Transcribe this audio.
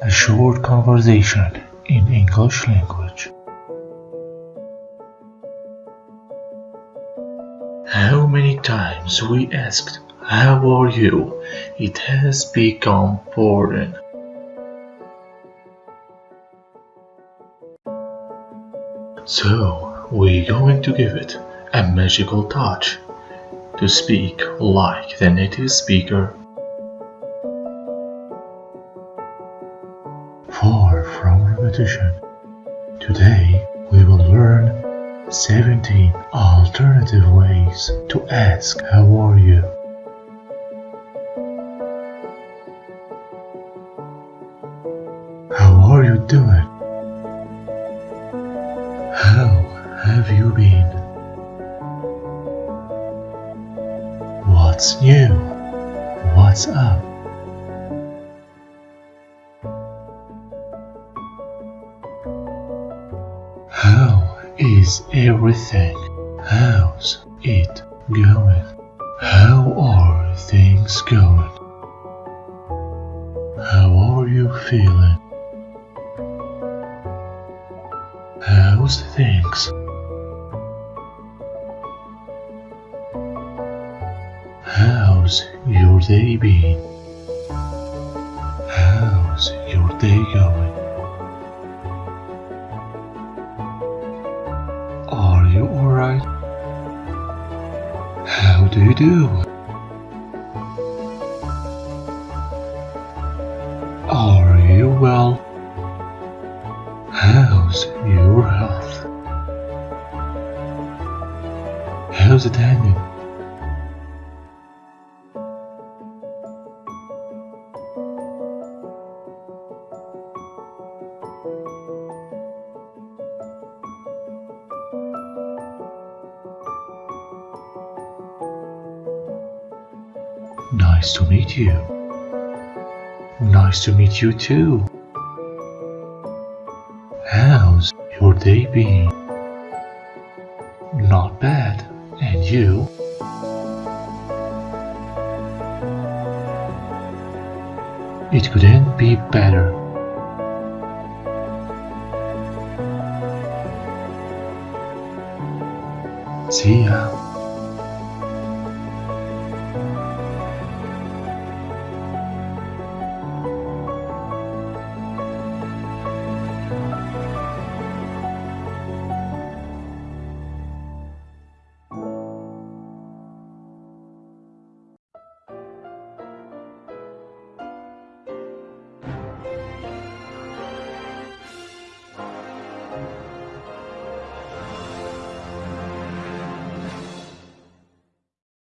a short conversation in English language. How many times we asked, How are you? It has become boring. So, we're going to give it a magical touch to speak like the native speaker. Far from repetition, today we will learn 17 alternative ways to ask how are you. How are you doing? How have you been? What's new? What's up? Is everything? How's it going? How are things going? How are you feeling? How's things? How's your day been? You alright? How do you do? Are you well? How's your health? How's it hanging? Nice to meet you. Nice to meet you too. How's your day been? Not bad. And you? It couldn't be better. See ya.